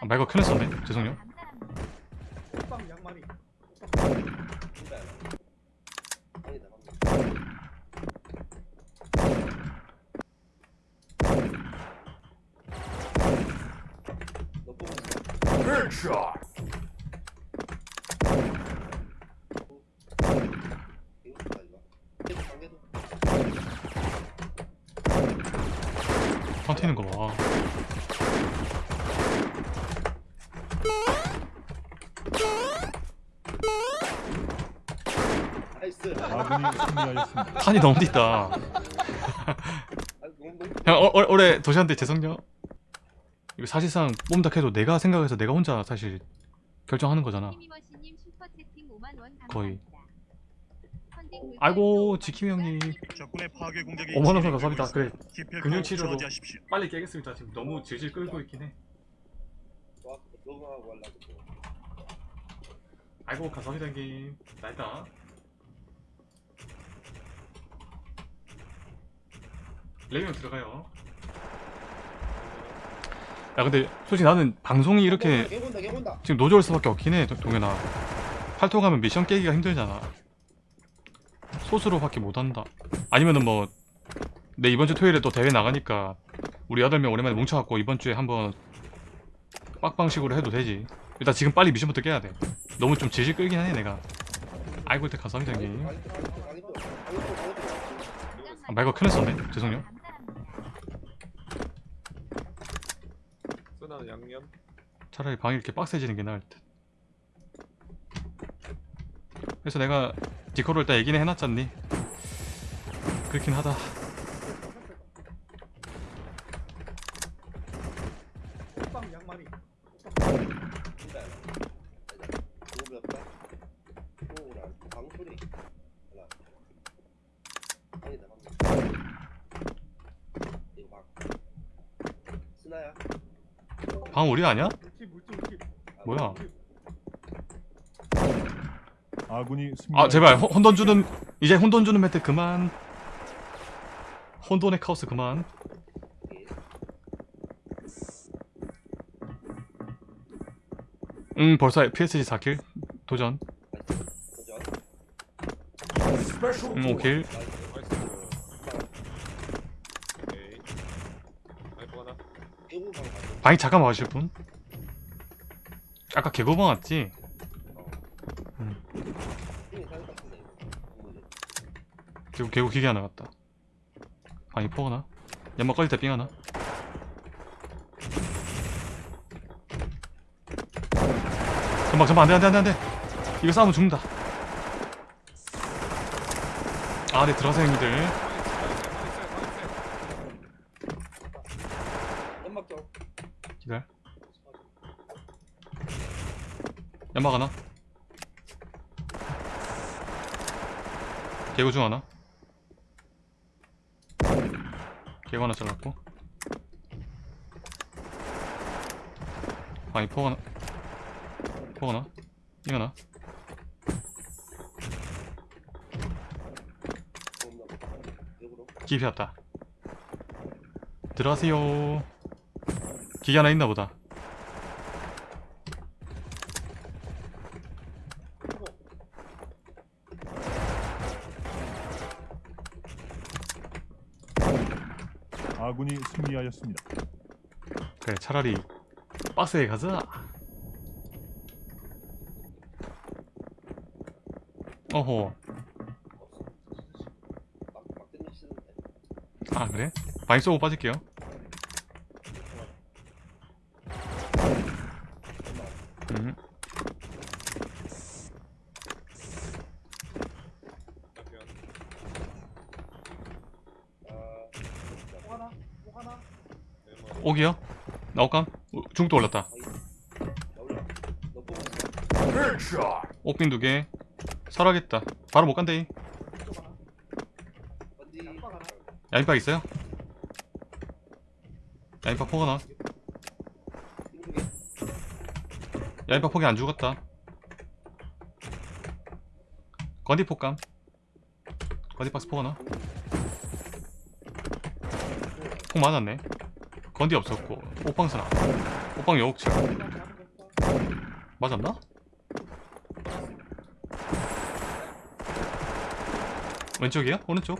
아, 말고 큰일 썼네. 죄송해요. 버티는 거봐 승리하였습니다. 판이 너무 아, 너무 너무 형 어, 어, 올해 도시한테 죄송요 이거 사실상 뽐닥 해도 내가 생각해서 내가 혼자 사실 결정하는 거잖아. 키미머시님 슈퍼채팅 5만 원 거의. 아이고 또 지킴이 형님. 적군의 파괴 공격이 5만원 감사합니다. 그래. 기필코 근육 치료로. 저지하십시오. 빨리 깨겠습니다. 지금 너무 질질 끌고 있긴 해 녹음하고 하려고 또. 아이고 감사합니다 형님 나이다. 레이면 들어가요. 야 근데 솔직히 나는 방송이 이렇게 개 본다 개 본다 지금 노조일 수밖에 없긴 해 동- 동현아. 팔토 가면 미션 깨기가 힘들잖아. 소수로밖에 못한다. 아니면은 뭐 내 이번 주 토요일에 또 대회 나가니까 우리 8명 오랜만에 뭉쳐갖고 이번 주에 한번 빡방식으로 해도 되지 일단 지금 빨리 미션부터 깨야 돼 너무 좀 질질 끌긴 하네 내가 아이고 일단 감사합니다 형님 또 많이 또 아, 말고 큰일 썼네. 죄송해요. 쓰나는 양념? 차라리 방이 이렇게 빡세지는 게 나을 듯. 그래서 내가 디코로 일단 얘기는 해놨잖니? 그렇긴 하다 호빵 양말이 진짜 너무 배웠다 호흡을 안 방소리 하나 아니다 갑니다 이거 막 스나야 방 우리 아니야? 물집 물집 물집. 아, 뭐야? 아군이. 아 제발 혼- 혼돈 주는 이제 혼돈 주는 멘트 그만. 혼돈의 카오스 그만. 음 벌써 PSG 4킬. 도전. 도전. 음 5킬 오케이 아이고 하나 일곱 방 가죠 방이 잠깐 와주실 분? 아까 개고방 왔지? 공무원. 개고 개고 기계 하나 갔다 방이 포거나? 연막 꺼질 때삥 하나? 전방 전방 안돼 안돼 안돼 안돼 이거 싸우면 죽는다 아네 들어가세요 형님들 연막 좀 기다려 연막 하나? 개구 중 하나? 개구 하나 잘랐고. 아니 포 하나. 포 하나? 이거 하나? 기피 왔다. 들어가세요. 기계 하나 있나 보다 아군이 승리하였습니다. 그래 차라리 박스에 가자 어허 아 그래? 많이 쏘고 빠질게요 음. 남편 아 호 하나 호 하나 네모 오기요? 나올감? 중도 올랐다. 옥빙 두개. 설하겠다. 바로 못 간대. 야인박 있어요? 야인박 포가나 야인박 포기 안 죽었다. 건디 폭감. 건디 박스 포가나 폭 맞았네 건디 없었고 옥방스나 호빵 여옥치 맞았나? 왼쪽이야? 오른쪽?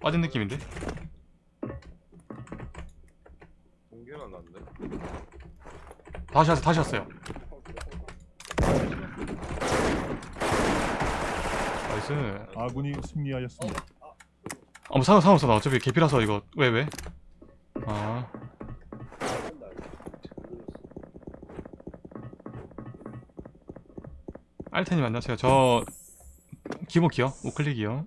빠진 느낌인데? 났네. 다시 왔어 다시 왔어요 nice 아군이 승리하였습니다. 아무 상관 상관없어 나 어차피 개피라서 이거 왜 왜? 아. 알테님 안녕하세요 저 기본키요 우클릭이요.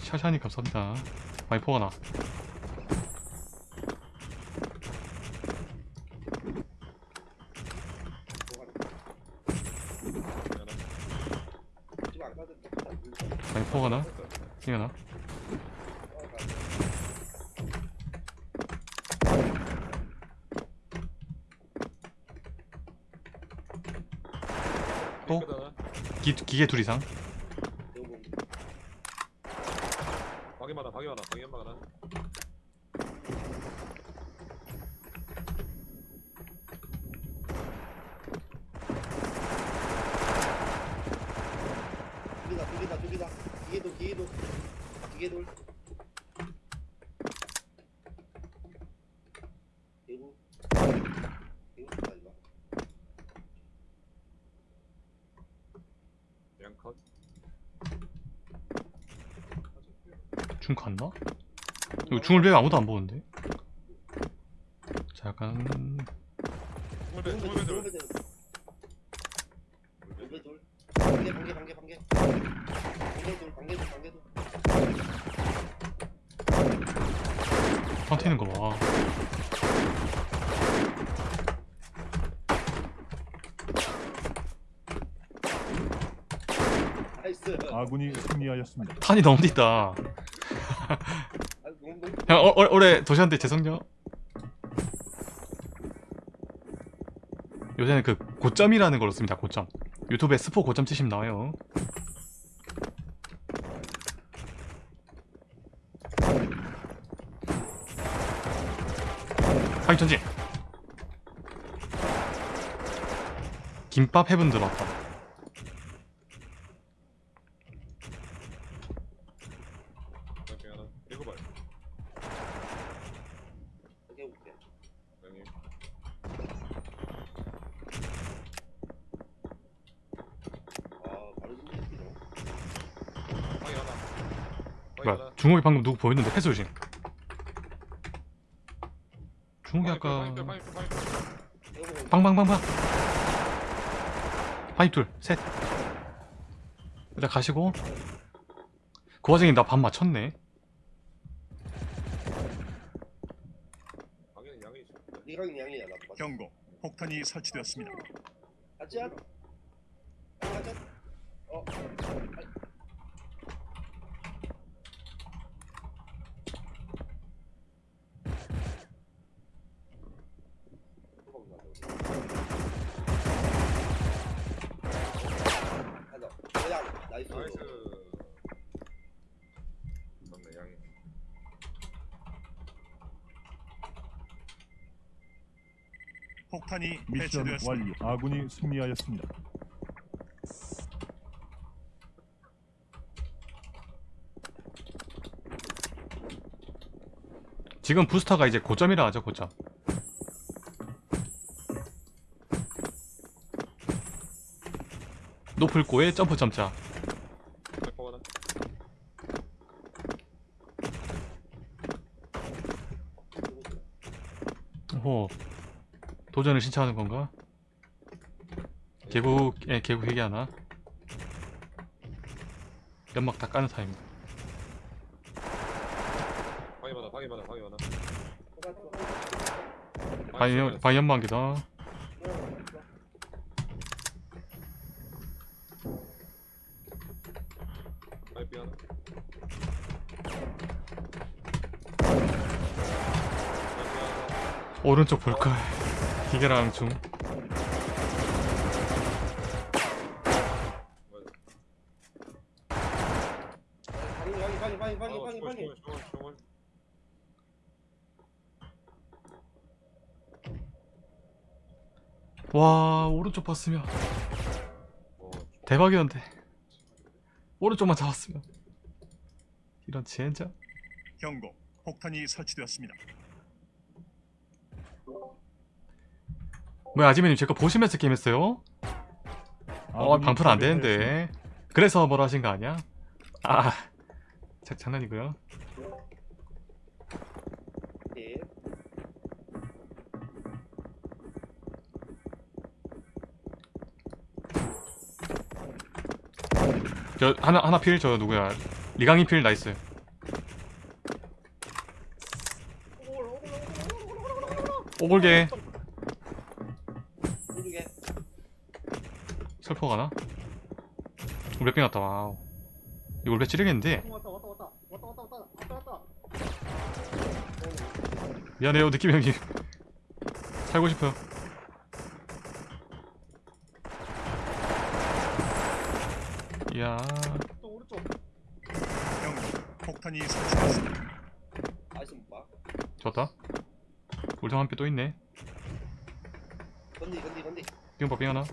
샤샤니 감사합니다 많이 포가 나 지금 안 가도 돼. 많이 포가 나 생겨나 또? 삐끗하나? 기, 기계 둘 이상 방에 많아, 방에 많아, 방에 많아. 두개다 두개다 두개다. 기계도 기계도 대구 좋다 이거. 양컷. 중 갔나? 이거 중을 왜 아무도 안 보는데? 자 약간 돌배, 돌배 돌배들. 돌배 돌배 돌. 반개 반개 반개 반개. 반개 돌 반개 돌 반개 돌. 터트리는 거봐 나이스. 아군이 승리하였습니다. 탄이 너무 있다 형 어, 어, 올해 도시한테 죄송요 요새는 그 고점이라는 걸로 씁니다 고점 유튜브에 스포 고점 치시면 나와요 하이 전진 김밥 해븐 들어왔다. 중국이 방금 누구 보였는데? 패스 조심 중국이 아까 빵빵빵빵 파이 둘셋 일단 가시고 그 와중에 나반 맞췄네 양이야. 경고. 폭탄이 설치되었습니다. 같이 하자. 하자. 어. 하자. 야, 나이스. 나이스. 맞네 양이. 폭탄이 미션 완료. 아군이 승리하였습니다. 지금 부스터가 이제 고점이라 하죠 고점 높을 고에 점프 점자 방에 포가나. 오 도전을 신청하는 건가? 개국 예 개국 회계 하나 연막 다 까는 타임 방에 많아, 방에 많아, 방에 많아. 바이 바이 연막이다 오른쪽 볼까? 기계랑 좀와 오른쪽 봤으면. 대박이었는데. 오른쪽만 잡았으면. 이런 지엔장 경고. 폭탄이 설치되었습니다. 뭐야 아지매님 제거 보시면서 게임했어요? 어 아군이 방풀 안 패배하였습니다. 되는데 그래서 뭐라 하신 거 아니야? 아 자, 장난이고요 네. 저 하나 하나 필 저 누구야 리강이 필 나이스 오골개 텔포 가나? 몇백 났다 와우. 이거 올배 찌르겠는데? 미안해요 느낌 형님. 살고 싶어요. 이야. 형 폭탄이 설치됐습니다. 좋았다. 울상 한피 또 있네. 건디 건디 건디. 빙 하나?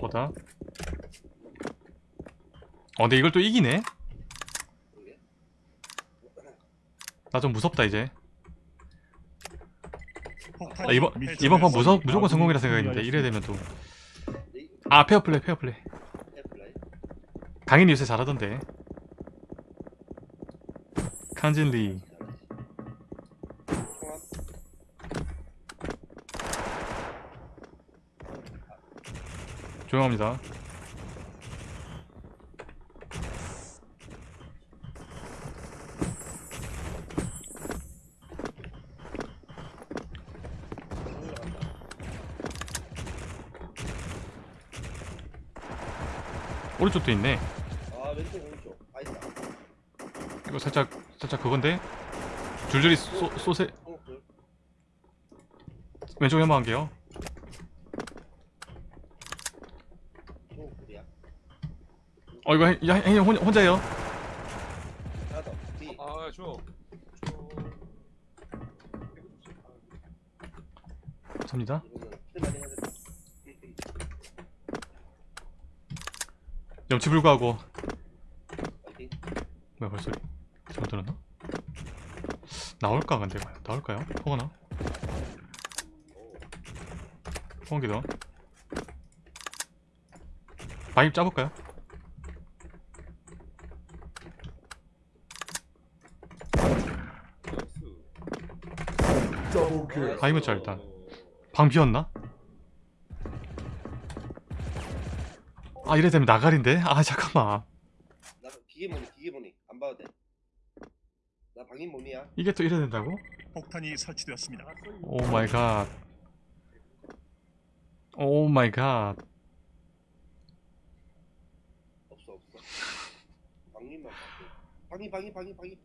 보다. 어 근데 이걸 또 이기네? 나 좀 무섭다 이제. 폭탄이 아, 이번 이번 판 무서, 무조건 성공이라 생각했는데 이래 되면. 또아 페어플레이 페어플레이. 강인이 요새 잘하던데. 칸진 리 조용합니다. 오른쪽도 있네. 아 왼쪽 오른쪽. 아이스 이거 살짝 살짝 그건데? 줄줄이 쏘, 쏘세. 한국들 왼쪽 연막 한게요 한국들이야 어 이거 행님 혼- 혼자예요 하나 더뒤 아, 줘. 줘. 접니다 이거는 필만이 해야 된다 염치 불구하고 파이팅 뭐야 벌소리 잘못 들었나? 나올까 근데 과연 나올까요? 호거나? 호건기도 바입 짜볼까요? 짜 일단 방 비었나? 아 이래 되면 나가린데? 아 잠깐만 나 기계 모니 기계 모니 안 봐도 돼나 방인 모니야 이게 또 이래 된다고? 폭탄이 설치되었습니다. 오 마이 갓. 오 마이 갓. 없어 없어 방인만 방인 방인 방인 방인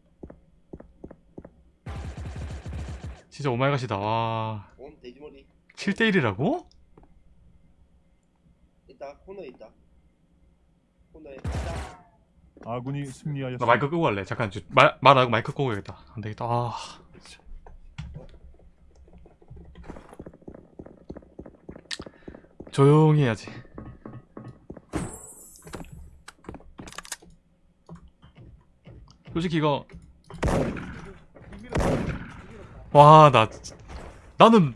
진짜 oh my god이다. 와. 온 돼지머리 7대 1이라고? 있다 코너에 있다 코너에 있다 아군이 승리하였습니다. 나 마이크 끄고 갈래. 잠깐 저, 말 말하고 마이크 끄고 가야겠다. 안 되겠다. 아. 진짜. 조용히 해야지. 솔직히 이거 와, 나 나는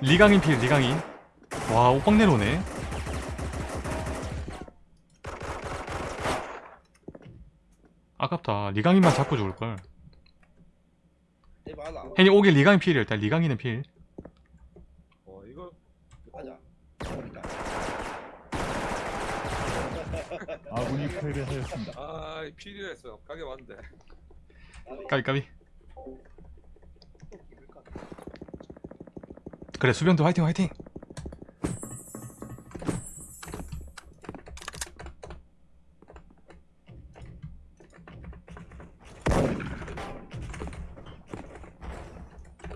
리강인 필 리강인 와 오빵 내려오네. 아깝다. 리강인만 잡고 죽을걸. 내 많아. 혜니 오게 리강인 필이야 일단. 리강인은 필. 어, 이거 가자 아군이 패배하였습니다. 아, 필요했어. 가게 왔는데. 까비 까비 그래 수병도 화이팅 화이팅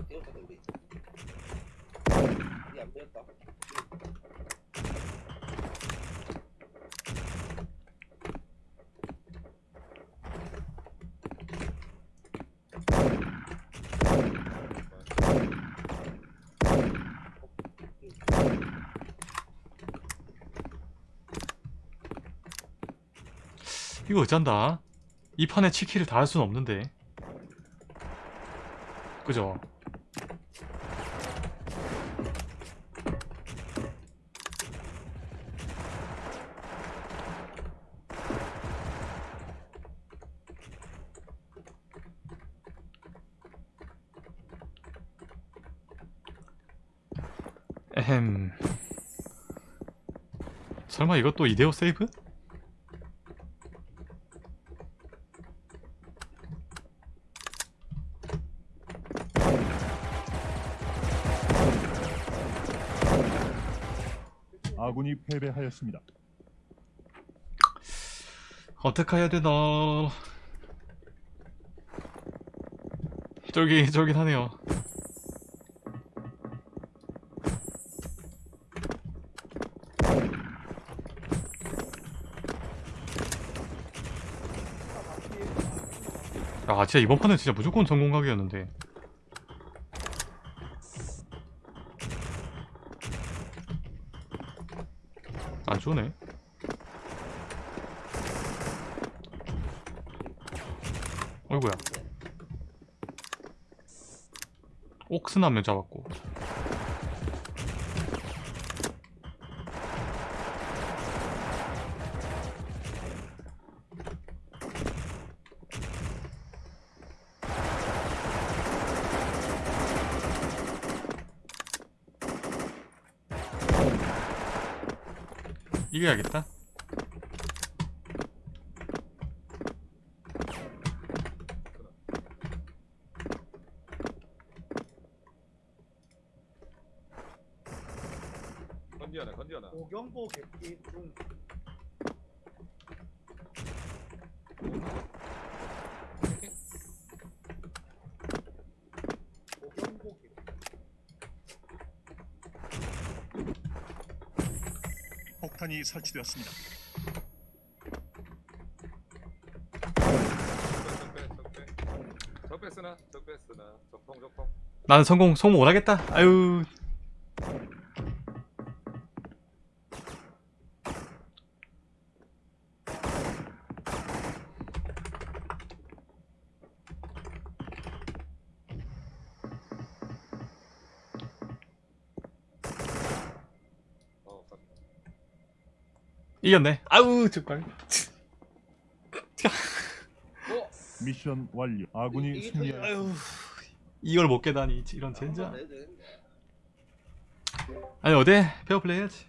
뛰었다 우리 우리 안 뛰었다 이거 어쩐다? 이 판에 치킨을 다할 수는 없는데. 그죠? 에헴. 설마 이것도 이데오 세이브? 패배하였습니다. 어떻게 해야 되나? 쫄깃쫄깃하네요. 아 진짜 이번 판은 진짜 무조건 성공각이었는데 안 좋네. 어이구야. 명 잡았고 이겨야겠다. 건디 하나 건디 하나 오경보 객기 중 오경보 객기 폭탄이 설치되었습니다. 적배 적배. 적통 적통 나는 성공 성공 못하겠다. 아유 어 깜- 이겼네. 아유 정말. 미션 완료. 아군이. 아유. 이걸 못 깨다니 이런 젠장. 한번 내야 되는데. 아니 어때? 페어플레이 해야지